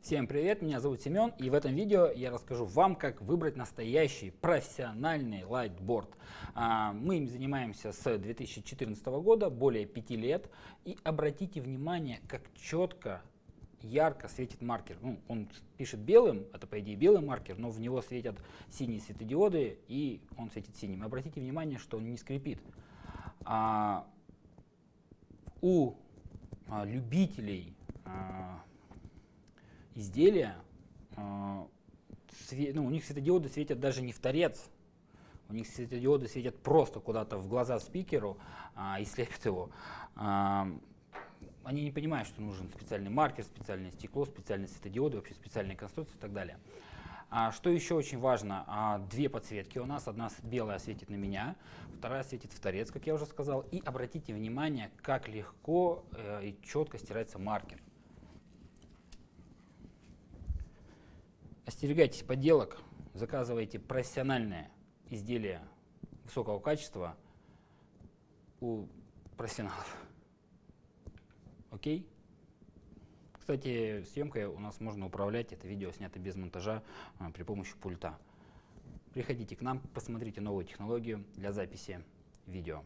Всем привет, меня зовут Семен, и в этом видео я расскажу вам, как выбрать настоящий профессиональный лайтборд. А, мы им занимаемся с 2014 года, более 5 лет, и обратите внимание, как четко, ярко светит маркер. Ну, он пишет белым, это по идее белый маркер, но в него светят синие светодиоды, и он светит синим. Обратите внимание, что он не скрипит. А, у а, любителей изделия, свет, ну, у них светодиоды светят даже не в торец, у них светодиоды светят просто куда-то в глаза спикеру а, и слепят его. А, они не понимают, что нужен специальный маркер, специальное стекло, специальные светодиоды, вообще специальные конструкции и так далее. А, что еще очень важно, а, две подсветки у нас. Одна белая светит на меня, вторая светит в торец, как я уже сказал. И обратите внимание, как легко э, и четко стирается маркер. Остерегайтесь подделок, заказывайте профессиональное изделие высокого качества у профессионалов. Окей? Кстати, съемкой у нас можно управлять, это видео снято без монтажа а, при помощи пульта. Приходите к нам, посмотрите новую технологию для записи видео.